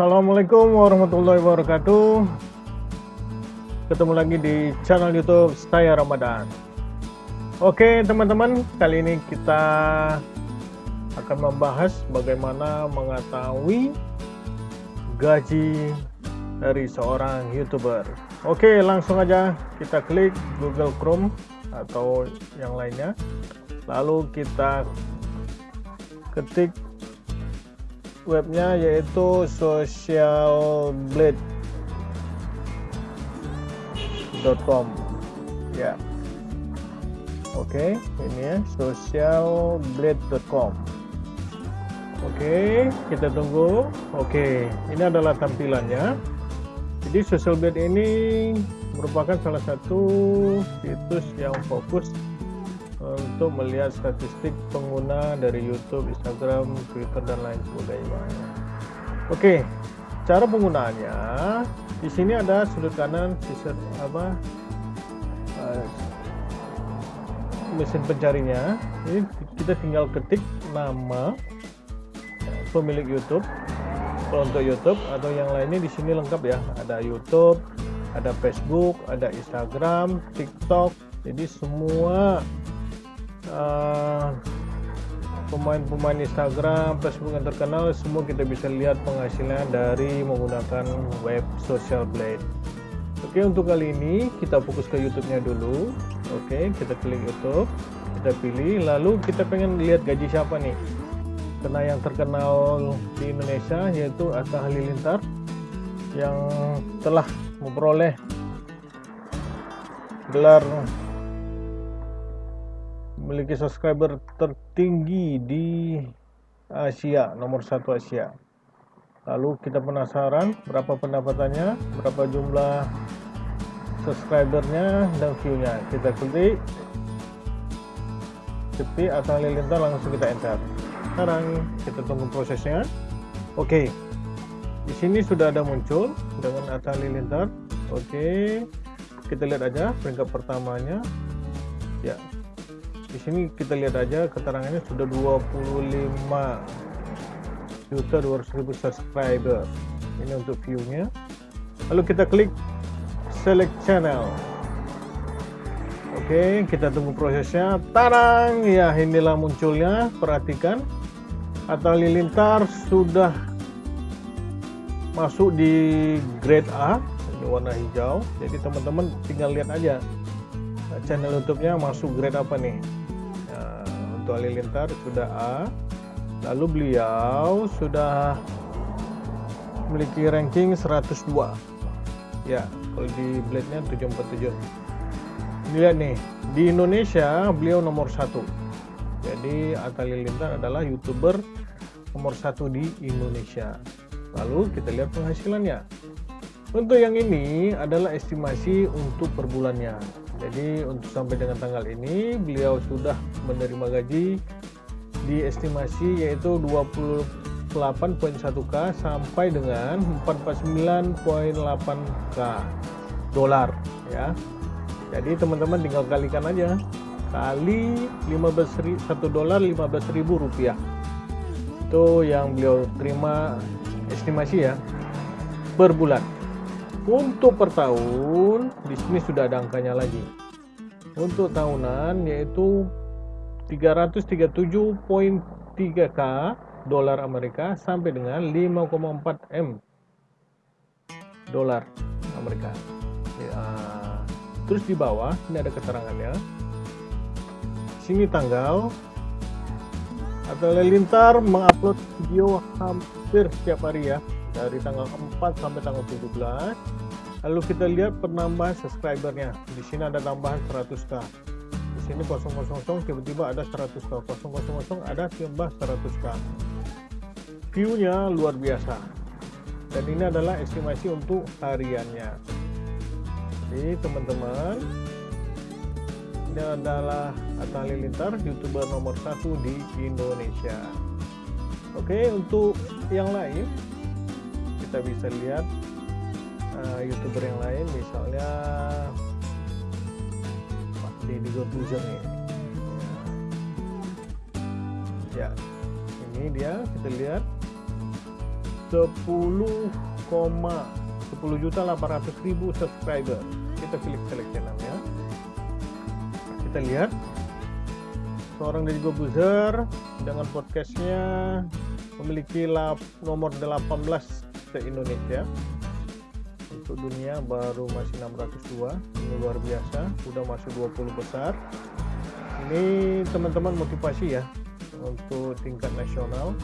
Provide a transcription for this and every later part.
Assalamualaikum warahmatullahi wabarakatuh. Ketemu lagi di channel YouTube saya Ramadan. Oke, teman-teman, kali ini kita akan membahas bagaimana mengetahui gaji dari seorang YouTuber. Oke, langsung aja kita klik Google Chrome atau yang lainnya. Lalu kita ketik webnya yaitu socialblade.com ya. Oke ini ya socialblade.com oke kita tunggu. Oke ini adalah tampilannya. Jadi socialblade ini merupakan salah satu situs yang fokus untuk melihat statistik pengguna dari YouTube, Instagram, Twitter dan lain sebagainya. Oke, cara penggunaannya di sini ada sudut kanan sisa apa uh, mesin pencarinya. Ini kita tinggal ketik nama pemilik YouTube. Untuk YouTube atau yang lainnya di sini lengkap ya. Ada YouTube, ada Facebook, ada Instagram, TikTok. Jadi semua pemain-pemain uh, Instagram, Facebook yang terkenal semua kita bisa lihat penghasilan dari menggunakan web Social Blade. Oke untuk kali ini kita fokus ke YouTube-nya dulu. Oke kita klik YouTube, kita pilih, lalu kita pengen lihat gaji siapa nih? Karena yang terkenal di Indonesia yaitu Atta Halilintar yang telah memperoleh gelar memiliki subscriber tertinggi di Asia, nomor satu Asia. Lalu kita penasaran berapa pendapatannya, berapa jumlah subscribernya dan view-nya. Kita klik ketik atau halilintar langsung kita enter. Sekarang kita tunggu prosesnya. Oke. Di sini sudah ada muncul dengan Atta Halilintar. Oke. Kita lihat aja peringkat pertamanya. Di sini kita lihat aja keterangannya sudah 25 juta 200 ribu subscriber. Ini untuk view-nya. Lalu kita klik select channel. Oke kita tunggu prosesnya. Tarang! Ya inilah munculnya. Perhatikan. Atau lilintar sudah masuk di grade A ini warna hijau. Jadi teman-teman tinggal lihat aja channel YouTube-nya masuk grade apa nih untuk Halilintar sudah A. Lalu beliau sudah memiliki ranking 102 ya kalau di blade nya 747 lihat nih di Indonesia beliau nomor satu. Jadi Atta Halilintar adalah youtuber nomor satu di Indonesia. Lalu kita lihat penghasilannya untuk yang ini adalah estimasi untuk per bulannya jadi untuk sampai dengan tanggal ini beliau sudah menerima gaji di estimasi yaitu 28.1k sampai dengan 449.8k dolar ya. Jadi teman-teman tinggal kalikan aja. Kali 15 1 dolar 15.000 rupiah. Itu yang beliau terima estimasi ya per bulan untuk per tahun, di sini sudah ada angkanya lagi. Untuk tahunan yaitu 337.3k dolar Amerika sampai dengan 5,4 M dolar Amerika. Ya, terus di bawah ini ada keterangannya. Sini tanggal atau Lelintar mengupload video hampir setiap hari ya dari tanggal 4 sampai tanggal 17 lalu kita lihat penambahan subscribernya. Di sini ada tambahan 100k di sini 000 tiba-tiba ada 100k 000 ada tambah 100k view-nya luar biasa. Dan ini adalah estimasi untuk hariannya. Jadi teman-teman ini adalah Atta Halilintar youtuber nomor satu di Indonesia. Oke untuk yang lain kita bisa lihat uh, youtuber yang lain misalnya Pak Deddy Corbuzier ya. ya ini dia kita lihat. 10, 10 juta 800 ribu subscriber. Kita klik select channel ya. Kita lihat. Seorang dari Gobuzer dengan podcastnya memiliki lap, nomor 18 se Indonesia. Untuk dunia baru masih 602 ini luar biasa udah masuk 20 besar. Ini teman-teman motivasi ya untuk tingkat nasional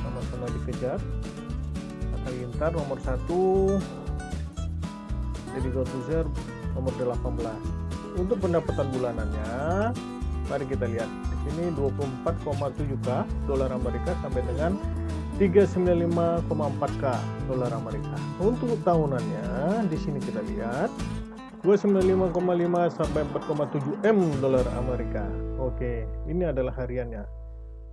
sama-sama dikejar. Halilintar nomor satu jadi Gotuzer nomor 18 untuk pendapatan bulanannya mari kita lihat di sini 24,7k dolar Amerika sampai dengan 395,4k dolar Amerika. Untuk tahunannya di sini kita lihat 295,5 sampai 4,7 M dolar Amerika. Oke ini adalah hariannya.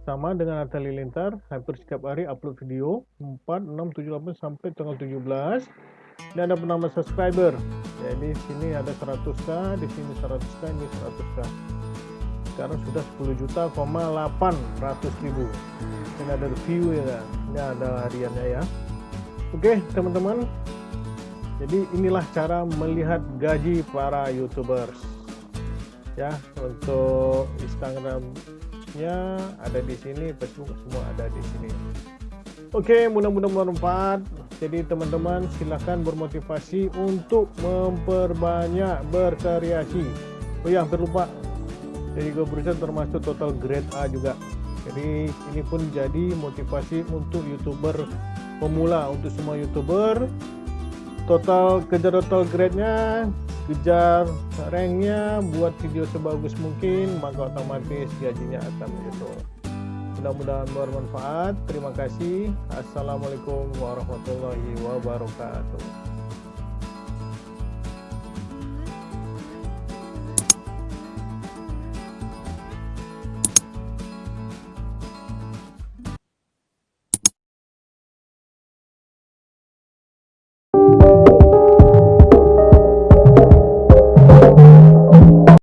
Sama dengan Atta Lilintar hampir setiap hari upload video 4, 6, 7, 8 sampai tanggal 17 ini ada penambah subscriber. Jadi sini ada 100k di sini 100k ini 100k sekarang sudah 10 juta, 800 ribu. Ini ada review ya ini ada hariannya ya. Oke teman-teman. Jadi inilah cara melihat gaji para youtubers. Ya untuk Instagram nya ada di sini Facebook semua ada di sini. Oke mudah-mudahan bermanfaat. Jadi teman-teman silahkan bermotivasi untuk memperbanyak berkreasi oh ya hampir lupa jadi gue berusaha termasuk total grade A juga. Jadi ini pun jadi motivasi untuk youtuber pemula. Untuk semua youtuber total kejar total grade nya kejar ranknya buat video sebagus mungkin maka otomatis gajinya akan menyusul mudah-mudahan bermanfaat. Terima kasih. Assalamualaikum warahmatullahi wabarakatuh